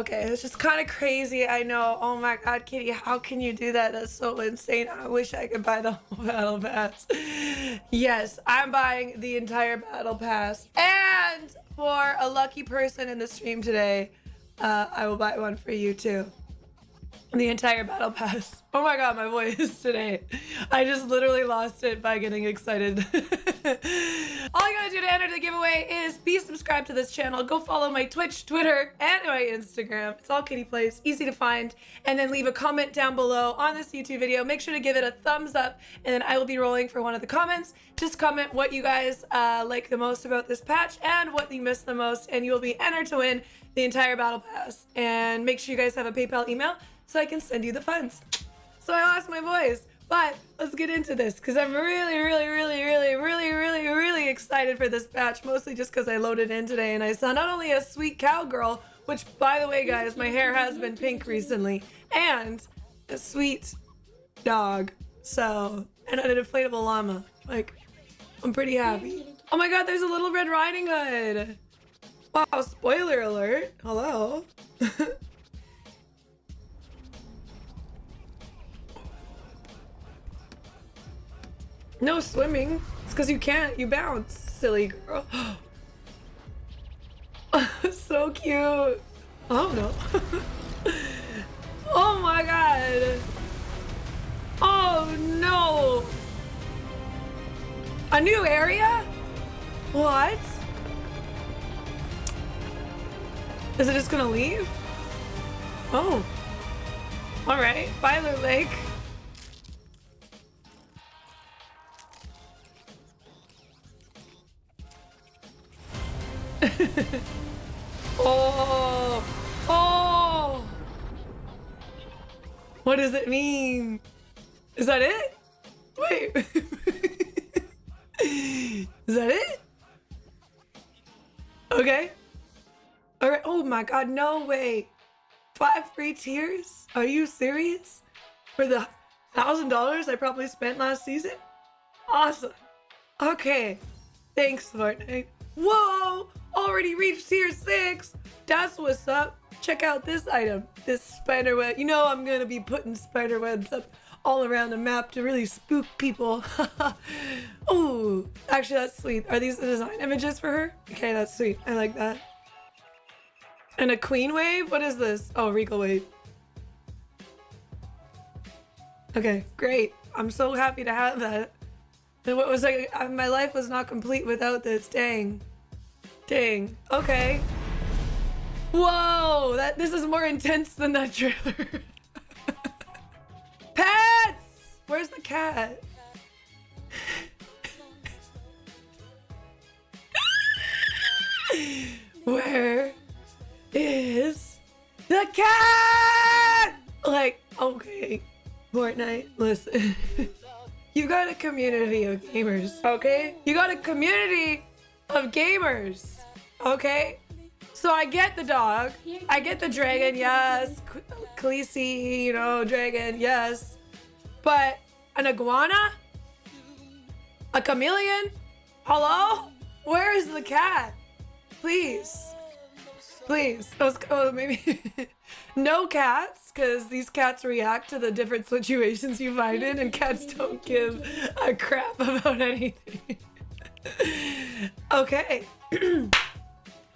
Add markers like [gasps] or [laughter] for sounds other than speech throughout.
Okay, it's just kind of crazy. I know. Oh my god, Kitty, how can you do that? That's so insane. I wish I could buy the [laughs] whole battle pass. yes, I'm buying the entire battle pass. And for a lucky person in the stream today, uh, I will buy one for you too the entire battle pass. Oh my god, my voice [laughs] today. I just literally lost it by getting excited. [laughs] All you gotta do to enter the giveaway is be subscribed to this channel, go follow my Twitch, Twitter, and my Instagram. It's all Kitty Plays, easy to find, and then leave a comment down below on this YouTube video. Make sure to give it a thumbs up, and then I will be rolling for one of the comments. Just comment what you guys uh, like the most about this patch and what you missed the most, and you will be entered to win the entire battle pass. And make sure you guys have a PayPal email so I can send you the funds. So I lost my voice. But let's get into this because I'm really, really, really, really, really, really, really excited for this batch. Mostly just because I loaded in today and I saw not only a sweet cowgirl, which by the way, guys, my hair has been pink recently, and a sweet dog. So, and an inflatable llama. Like, I'm pretty happy. Oh my god, there's a little Red Riding Hood. Wow, spoiler alert. Hello. [laughs] No swimming. It's because you can't. You bounce, silly girl. [gasps] so cute. Oh no. [laughs] oh my god. Oh no. A new area? What? Is it just gonna leave? Oh. Alright. Byler Lake. [laughs] oh! Oh! What does it mean? Is that it? Wait. [laughs] Is that it? Okay. All right. Oh my God. No way. Five free tiers? Are you serious? For the thousand dollars I probably spent last season? Awesome. Okay. Thanks, Fortnite. Whoa! Already reached tier 6! That's what's up. Check out this item. This spider web. You know I'm gonna be putting spider webs up all around the map to really spook people. [laughs] oh, actually that's sweet. Are these the design images for her? Okay, that's sweet. I like that. And a queen wave? What is this? Oh, regal wave. Okay, great. I'm so happy to have that. What was like, uh, my life was not complete without this. Dang. Dang. Okay. Whoa, that this is more intense than that trailer. [laughs] Pets! Where's the cat? [laughs] Where is the cat? Like, okay, Fortnite, listen. [laughs] you got a community of gamers, okay? You got a community of gamers. Okay? So I get the dog. I get the dragon, yes. Khaleesi, you know, dragon, yes. But an iguana? A chameleon? Hello? Where is the cat? Please. Please. Oh, oh maybe. [laughs] no cats, because these cats react to the different situations you find in, and cats don't give a crap [laughs] about anything. [laughs] okay. [clears throat]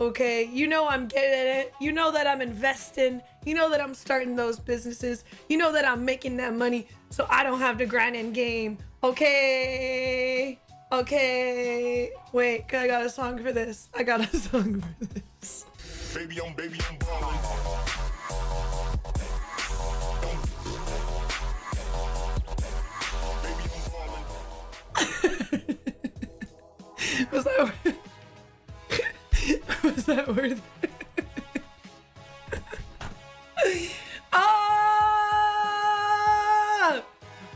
okay? You know I'm getting it. You know that I'm investing. You know that I'm starting those businesses. You know that I'm making that money so I don't have to grind in game, okay? Okay. Wait, I got a song for this. I got a [laughs] song for this. Baby, I'm baby, I'm [laughs] Was that was that worth [laughs] ah!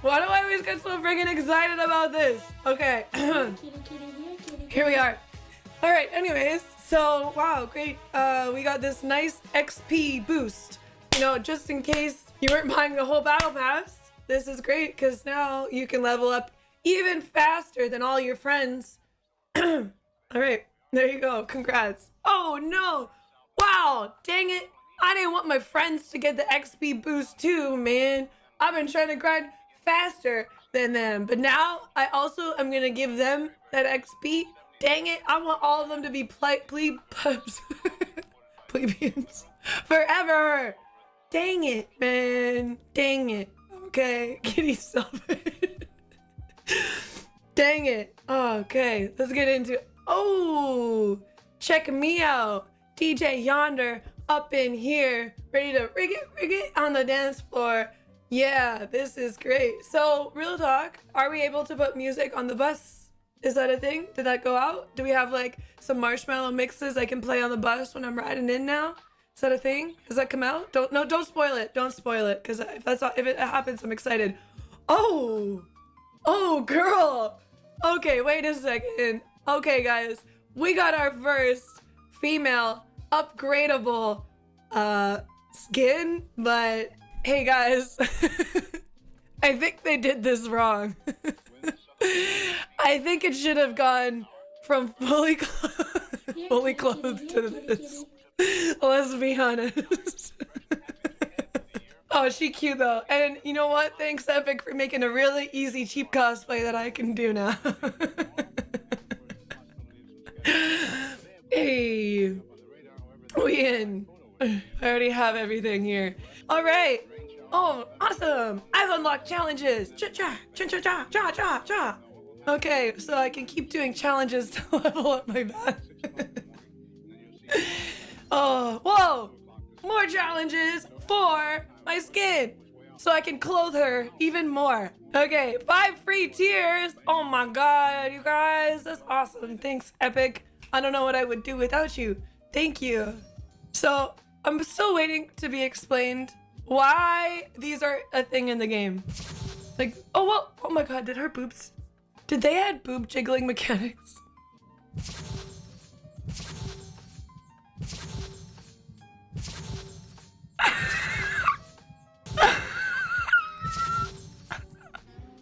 Why do I always get so freaking excited about this? Okay. [clears throat] Here we are. All right, anyways, so wow, great. Uh, we got this nice XP boost. You know, just in case you weren't buying the whole battle pass, this is great because now you can level up even faster than all your friends. [clears throat] all right, there you go. Congrats. Oh no. Wow, dang it. I didn't want my friends to get the XP boost too, man. I've been trying to grind faster than them. But now I also am going to give them that XP. Dang it. I want all of them to be ple ple plebeians forever. Dang it, man. Dang it. Okay. [laughs] Kitty, it. [laughs] Dang it. Okay. Let's get into Oh, check me out. DJ Yonder up in here, ready to rig it, rig it on the dance floor. Yeah, this is great. So, real talk, are we able to put music on the bus? Is that a thing? Did that go out? Do we have like some Marshmello mixes I can play on the bus when I'm riding in now? Is that a thing? Does that come out? Don't no, don't spoil it. Don't spoil it, because if that's not, if it happens, I'm excited. Oh, oh, girl. Okay, wait a second. Okay, guys, we got our first female upgradable uh, skin, but hey guys, [laughs] I think they did this wrong. [laughs] I think it should have gone from fully, [laughs] fully clothed to this. Let's be honest. oh, she cute though. And you know what? Thanks Epic for making a really easy cheap cosplay that I can do now. Have everything here. All right. Oh, awesome. I've unlocked challenges. Cha cha cha cha. Okay, so I can keep doing challenges [laughs] to level up my bat. [laughs] oh, whoa. More challenges for my skin. So I can clothe her even more. Okay, five free tiers. Oh my god, you guys. That's awesome. Thanks, Epic. I don't know what I would do without you. Thank you. So, I'm still waiting to be explained why these are a thing in the game. Like, oh, well, oh my god, did her boobs, did they add boob jiggling mechanics? [laughs]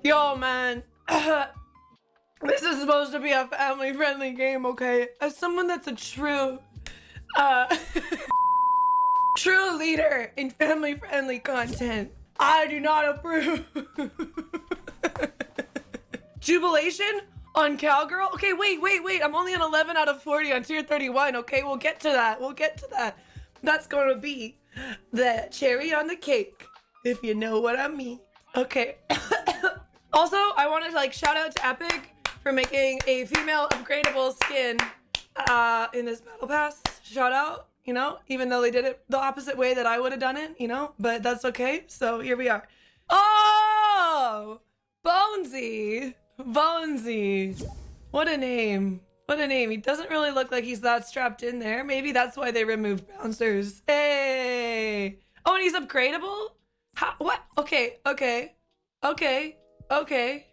Yo, man. [clears throat] this is supposed to be a family-friendly game, okay? As someone that's a true uh, [laughs] true leader in family-friendly content. I do not approve. [laughs] Jubilation on Cowgirl? Okay, wait, wait, wait. I'm only on 11 out of 40 on tier 31. Okay, we'll get to that. We'll get to that. That's going to be the cherry on the cake, if you know what I mean. Okay. [coughs] also, I want to like shout out to Epic for making a female upgradable skin uh, in this battle pass shout out, you know, even though they did it the opposite way that I would have done it, you know, but that's okay. So here we are. Oh, Bonesy, Bonesy. What a name. What a name. He doesn't really look like he's that strapped in there. Maybe that's why they removed bouncers. Hey. Oh, and he's upgradable? How, what? Okay, okay, okay, okay.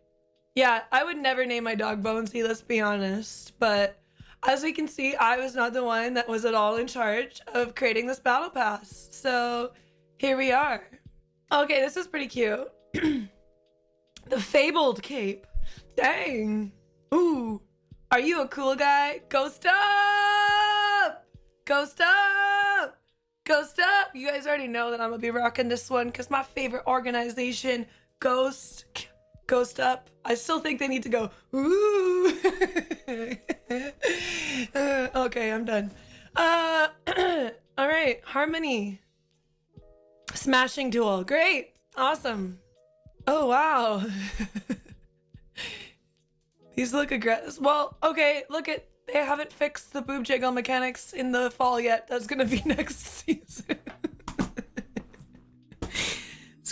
Yeah, I would never name my dog Bonesy, let's be honest. But as we can see, I was not the one that was at all in charge of creating this battle pass. So here we are. Okay, this is pretty cute. [clears throat] the fabled cape. Dang. Ooh. Are you a cool guy? Ghost up! Ghost up! Ghost up! You guys already know that I'm gonna be rocking this one because my favorite organization, Ghost Ghost up. I still think they need to go, ooh. [laughs] okay, I'm done. Uh, [clears throat] all right, Harmony. Smashing duel. Great. Awesome. Oh, wow. [laughs] These look aggressive. Well, okay, look at, they haven't fixed the boob jiggle mechanics in the fall yet. That's gonna be [laughs] next season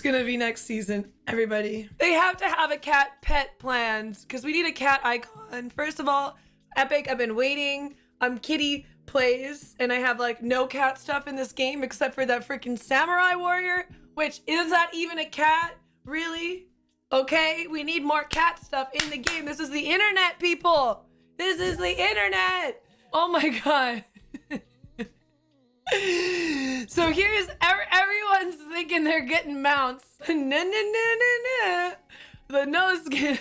gonna be next season, everybody. They have to have a cat pet planned because we need a cat icon. First of all, Epic, I've been waiting. I'm Kitty plays and I have like no cat stuff in this game except for that freaking samurai warrior, which is that even a cat? Really? Okay, we need more cat stuff in the game. This is the internet, people. This is the internet. Oh my [laughs] god. [laughs] so here's everyone's thinking they're getting mounts. [laughs] nah, nah, nah, nah, nah. The no skin,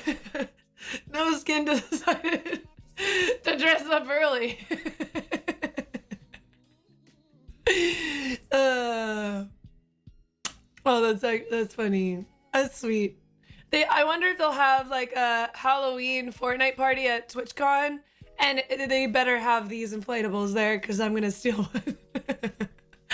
[laughs] no skin decided [laughs] to dress up early. uh, oh, that's that's funny. That's sweet. They, I wonder if they'll have like a Halloween Fortnite party at TwitchCon, and they better have these inflatables there because I'm gonna steal one.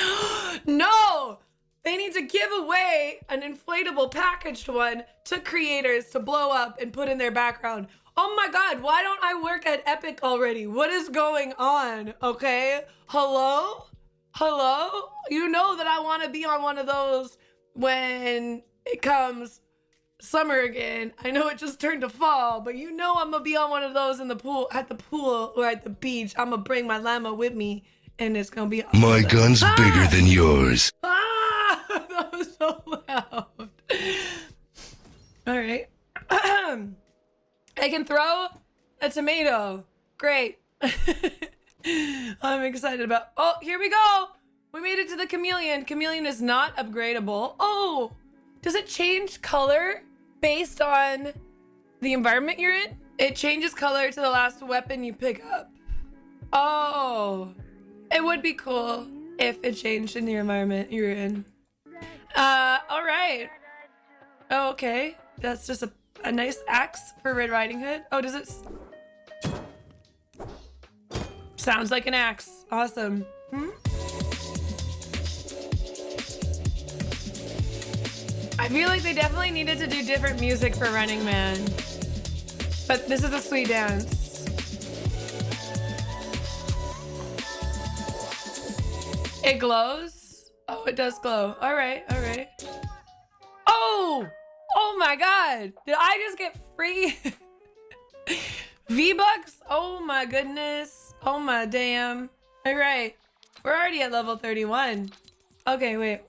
[gasps] no, they need to give away an inflatable packaged one to creators to blow up and put in their background. Oh my god, why don't I work at Epic already? What is going on? Okay, hello, hello. You know that I want to be on one of those when it comes summer again. I know it just turned to fall, but you know I'm gonna be on one of those in the pool, at the pool or at the beach. I'm gonna bring my llama with me, and it's gonna be. Awesome. My gun's ah! bigger than yours. Ah, [laughs] that was so loud. All right. [clears throat] I can throw a tomato. Great. [laughs] I'm excited about. Oh, here we go. We made it to the chameleon. Chameleon is not upgradable. Oh, does it change color based on the environment you're in, it changes color to the last weapon you pick up. Oh, it would be cool if it changed in the environment you're in. Uh, all right. Oh, okay. That's just a, a nice axe for Red Riding Hood. Oh, does it... Sounds like an axe. Awesome. Hmm? I feel like they definitely needed to do different music for Running Man. But this is a sweet dance. It glows? Oh, it does glow. All right, all right. Oh! Oh my god! Did I just get free [laughs] V-Bucks? Oh my goodness. Oh my damn. All right. We're already at level 31. Okay, wait.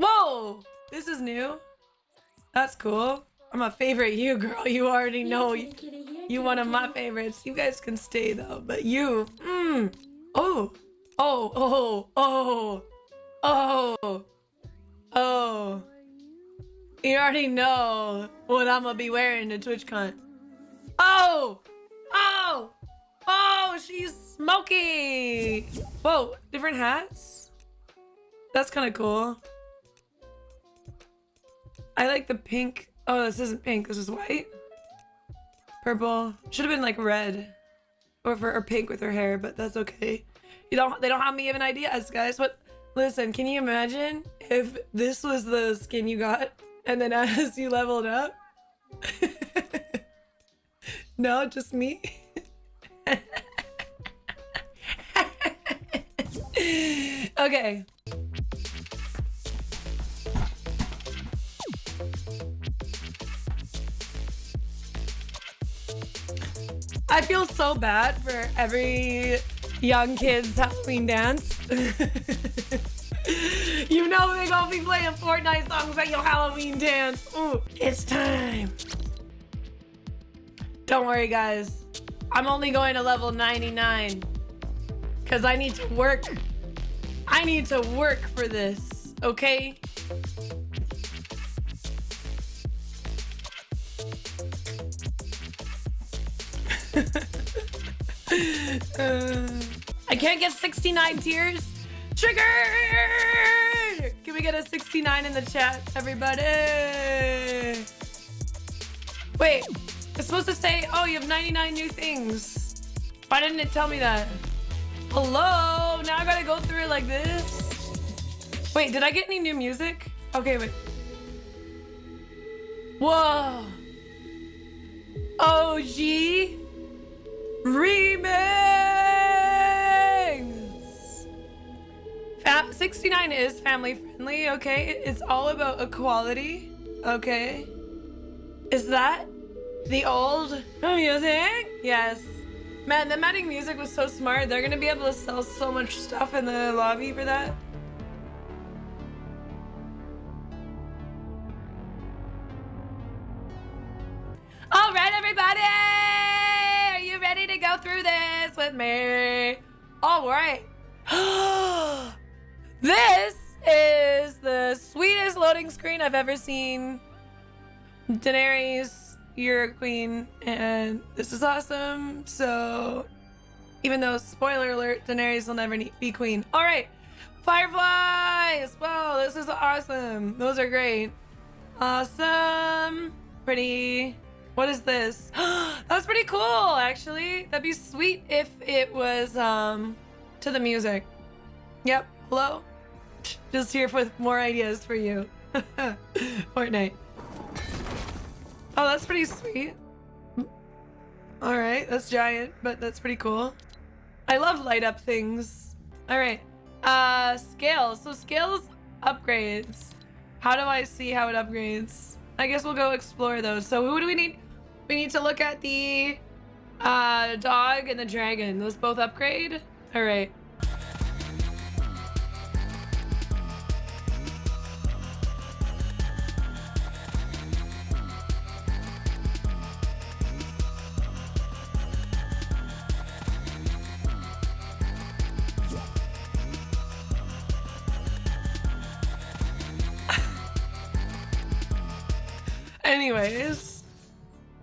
Whoa! This is new. That's cool. I'm a favorite you, girl. You already know. You, you one of my favorites. You guys can stay, though. But you... Mmm. Oh. Oh. Oh. Oh. Oh. Oh. You already know what I'm gonna be wearing to TwitchCon. Oh! Oh! Oh, she's smoky! Whoa, different hats? That's kind of cool. I like the pink. Oh, this isn't pink. This is white. Purple. Should have been like red. Or for or pink with her hair, but that's okay. You don't they don't have me even ideas, guys. But listen, can you imagine if this was the skin you got and then [laughs] as you leveled up? [laughs] no, just me. [laughs] okay. I feel so bad for every young kid's Halloween dance. [laughs] you know they gonna be playing Fortnite songs at your Halloween dance. Ooh, it's time. Don't worry, guys. I'm only going to level 99 because I need to work. I need to work for this, okay? [laughs] uh, I can't get 69 tiers. Trigger! Can we get a 69 in the chat, everybody? Wait, it's supposed to say, oh, you have 99 new things. Why didn't it tell me that? Hello? Now I gotta go through it like this? Wait, did I get any new music? Okay, wait. Whoa. OG? Remix! Fa 69 is family friendly, okay? It's all about equality, okay? Is that the old music? Yes. Man, the adding music was so smart. They're gonna be able to sell so much stuff in the lobby for that. All right, everybody! Are you ready to go through this with me? All right. [gasps] this is the sweetest loading screen I've ever seen. Daenerys, you're a queen, and this is awesome. So, even though, spoiler alert, Daenerys will never be queen. All right. Fireflies! Wow, this is awesome. Those are great. Awesome. Pretty. What is this? [gasps] That's pretty cool, actually. That'd be sweet if it was um to the music. Yep. Hello? Just here with more ideas for you. [laughs] Fortnite. Oh, that's pretty sweet. All right, that's giant, but that's pretty cool. I love light up things. All right. Uh, scales. So scales upgrades. How do I see how it upgrades? I guess we'll go explore those. So who do we need? We need to look at the uh, dog and the dragon. Those both upgrade? All right. Anyways,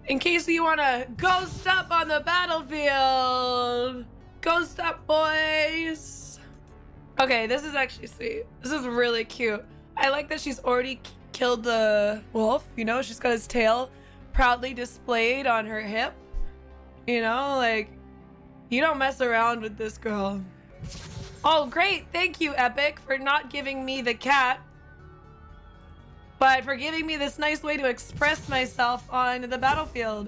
in case you want to ghost up on the battlefield, ghost up, boys. Okay, this is actually sweet. This is really cute. I like that she's already killed the wolf. You know, she's got his tail proudly displayed on her hip. You know, like, you don't mess around with this girl. Oh, great. Thank you, Epic, for not giving me the cat but for giving me this nice way to express myself on the battlefield.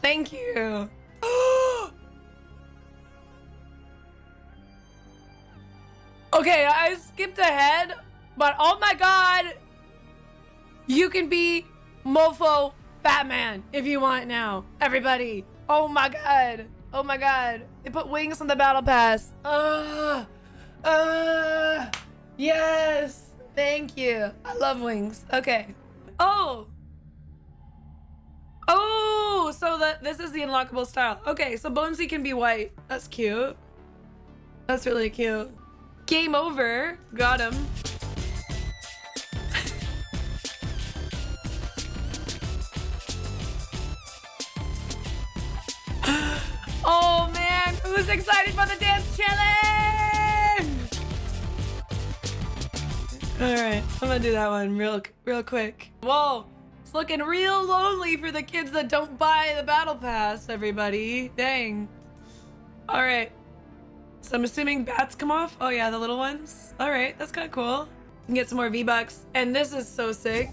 Thank you. [gasps] okay, I skipped ahead, but oh my god, you can be Mofo Batman if you want now. Everybody. Oh my god. Oh my god. They put wings on the battle pass. Uh, uh, yes. Thank you. I love wings. Okay. Oh. Oh, so that this is the unlockable style. Okay, so Bonesy can be white. That's cute. That's really cute. Game over. Got him. [gasps] oh man, who's excited for the dance challenge? All right, I'm gonna do that one real, real quick. Whoa, it's looking real lonely for the kids that don't buy the battle pass, everybody. Dang. All right. So I'm assuming bats come off. Oh yeah, the little ones. All right, that's kind of cool. Can get some more V-Bucks. And this is so sick.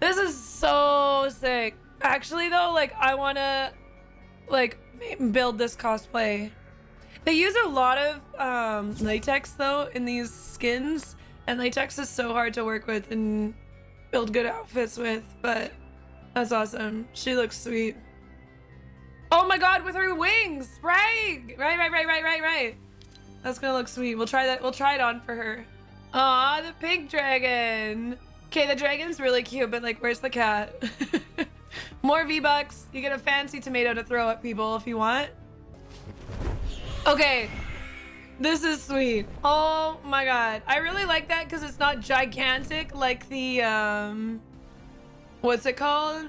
This is so sick. Actually though, like I wanna like build this cosplay. They use a lot of um, latex though in these skins and latex is so hard to work with and build good outfits with, but that's awesome. She looks sweet. Oh my god, with her wings! Right! Right, right, right, right, right, right. That's gonna look sweet. We'll try that. We'll try it on for her. Aw, the pink dragon. Okay, the dragon's really cute, but like, where's the cat? [laughs] More V-Bucks. You get a fancy tomato to throw at people if you want. Okay, this is sweet. Oh my god. I really like that because it's not gigantic like the, um... What's it called?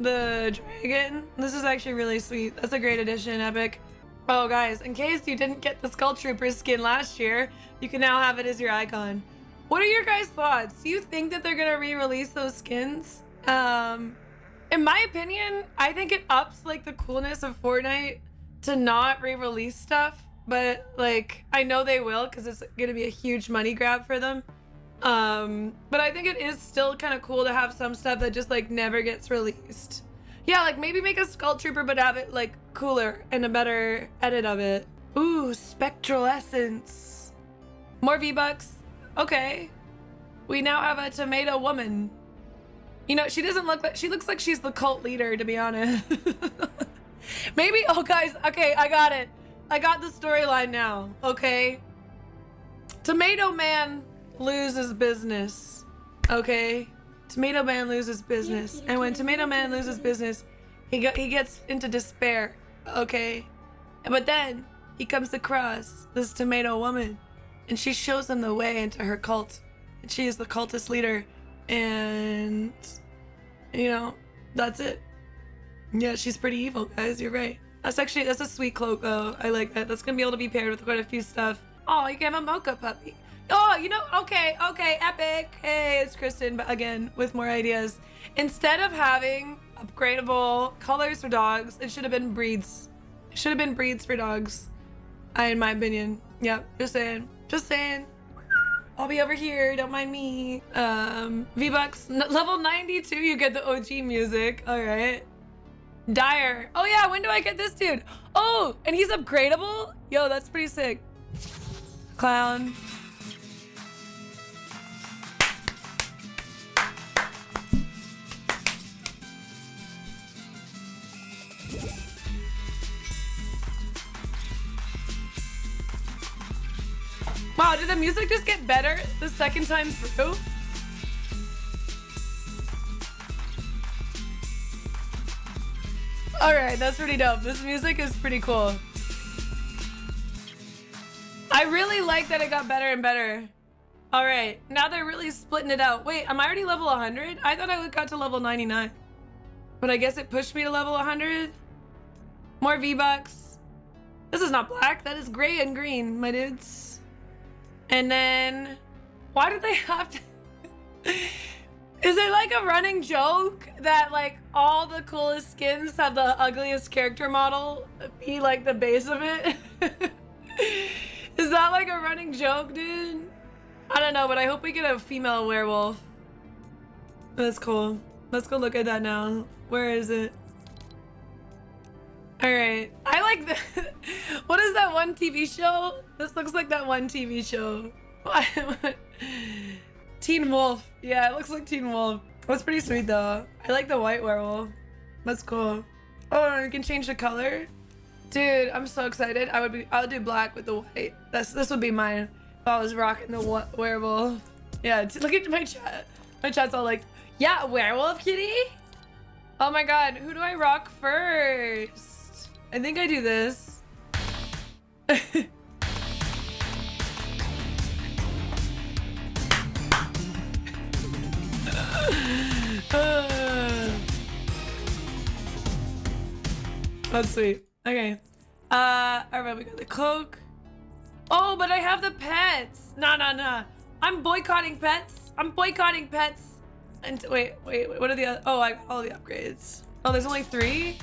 The dragon. This is actually really sweet. That's a great addition, Epic. Oh, guys, in case you didn't get the Skull Trooper skin last year, you can now have it as your icon. What are your guys' thoughts? Do you think that they're gonna re-release those skins? Um, in my opinion, I think it ups like the coolness of Fortnite to not re-release stuff but like I know they will because it's gonna be a huge money grab for them. Um, but I think it is still kind of cool to have some stuff that just like never gets released. Yeah, like maybe make a Skull Trooper but have it like cooler and a better edit of it. Ooh, Spectral Essence. More V-Bucks. Okay. We now have a tomato woman. You know, she doesn't look like, she looks like she's the cult leader, to be honest. [laughs] maybe, oh guys, okay, I got it. I got the storyline now, okay? Tomato Man loses business, okay? Tomato Man loses business. And when Tomato Man loses business, He got he gets into despair. Okay, but then he comes across this tomato woman, and she shows him the way into her cult. And she is the cultist leader, and you know that's it. Yeah, she's pretty evil, guys. You're right. That's actually that's a sweet cloak though. I like that. That's gonna be able to be paired with quite a few stuff. Oh, you can have a mocha puppy. Oh, you know, okay, okay, epic. Hey, it's Kristen but again with more ideas. Instead of having upgradable colors for dogs, it should have been breeds. It should have been breeds for dogs. I, in my opinion. Yep, just saying. Just saying. I'll be over here, don't mind me. Um, V-Bucks, level 92, you get the OG music. All right. Dire. Oh yeah, when do I get this dude? Oh, and he's upgradable? Yo, that's pretty sick. Clown. Wow, did the music just get better the second time through? Alright, that's pretty dope. This music is pretty cool. I really like that it got better and better. Alright, now they're really splitting it out. Wait, am I already level 100? I thought I got to level 99. But I guess it pushed me to level 100. More V-Bucks. This is not black. That is gray and green, my dudes. And then... Why did they [laughs] have to... Is it like a running joke that like all the coolest skins have the ugliest character model be like the base of it? [laughs] Is that like a running joke, dude? I don't know, but I hope we get a female werewolf. That's cool. Let's go look at that now. Where is it? All right. I like the. [laughs] what is that one TV show? This looks like that one TV show. [laughs] Teen Wolf. Yeah, it looks like Teen Wolf. That's pretty sweet though. I like the white werewolf. That's cool. Oh, you can change the color. Dude, I'm so excited. I would be. I would do black with the white. That's this would be mine if I was rocking the werewolf. Yeah. Look at my chat. My chat's all like, "Yeah, werewolf kitty." Oh my god, who do I rock first? I think I do this. That's sweet. Okay. Uh, alright, we got the cloak. Oh, but I have the pets. Nah, nah, nah. I'm boycotting pets. I'm boycotting pets. And wait, wait, wait, what are the other? Oh, I got all the upgrades. Oh, there's only three?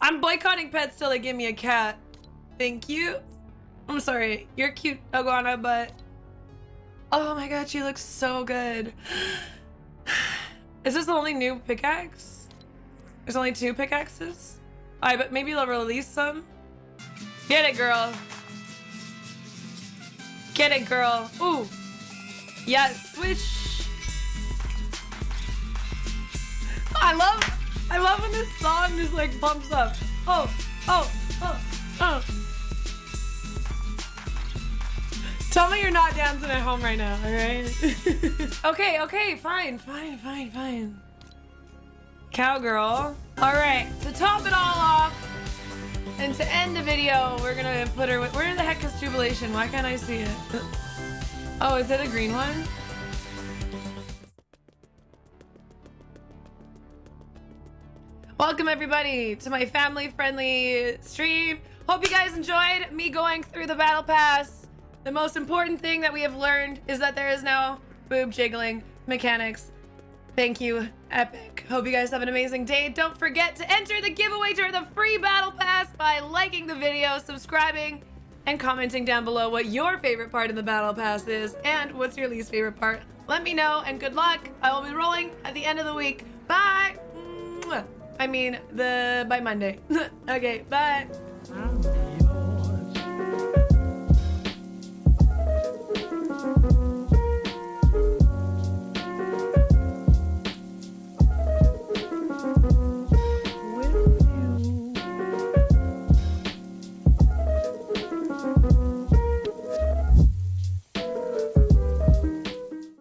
I'm boycotting pets till they give me a cat. Thank you. I'm sorry. You're cute, Iguana, but... Oh my god, she looks so good. [sighs] Is this the only new pickaxe? There's only two pickaxes? I but maybe they'll release some. Get it, girl. Get it, girl. Ooh. Yeah, switch. I love, I love when this song just like bumps up. Oh, oh, oh, oh. Tell me you're not dancing at home right now, all right? [laughs] [laughs] okay, okay, fine, fine, fine, fine. Cowgirl. All right, to top it all off, and to end the video, we're gonna put her with, where the heck is Jubilation? Why can't I see it? Oh, is it a green one? Welcome everybody to my family-friendly stream. Hope you guys enjoyed me going through the battle pass. The most important thing that we have learned is that there is no boob jiggling mechanics. Thank you, Epic. Hope you guys have an amazing day. Don't forget to enter the giveaway to the free battle pass by liking the video, subscribing, and commenting down below what your favorite part of the battle pass is and what's your least favorite part. Let me know and good luck. I will be rolling at the end of the week. Bye. I mean, the by Monday. [laughs] okay, bye. Wow.